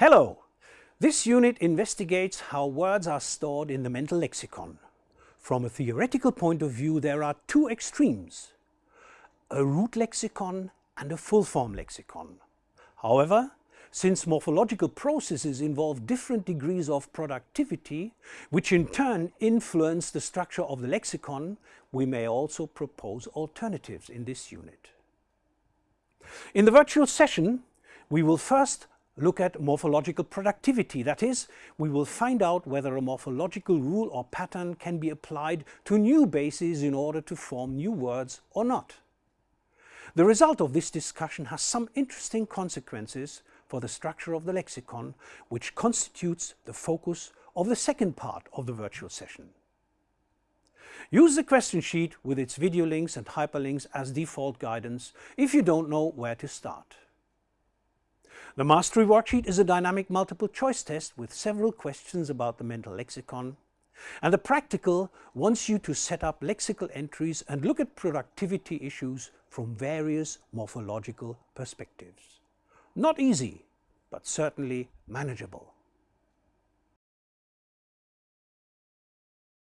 Hello! This unit investigates how words are stored in the mental lexicon. From a theoretical point of view there are two extremes, a root lexicon and a full-form lexicon. However, since morphological processes involve different degrees of productivity, which in turn influence the structure of the lexicon, we may also propose alternatives in this unit. In the virtual session, we will first look at morphological productivity. That is, we will find out whether a morphological rule or pattern can be applied to new bases in order to form new words or not. The result of this discussion has some interesting consequences for the structure of the lexicon, which constitutes the focus of the second part of the virtual session. Use the question sheet with its video links and hyperlinks as default guidance if you don't know where to start. The Mastery Worksheet is a dynamic multiple choice test with several questions about the mental lexicon and the practical wants you to set up lexical entries and look at productivity issues from various morphological perspectives. Not easy, but certainly manageable.